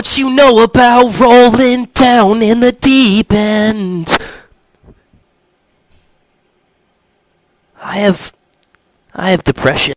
What you know about rolling down in the deep end? I have. I have depression.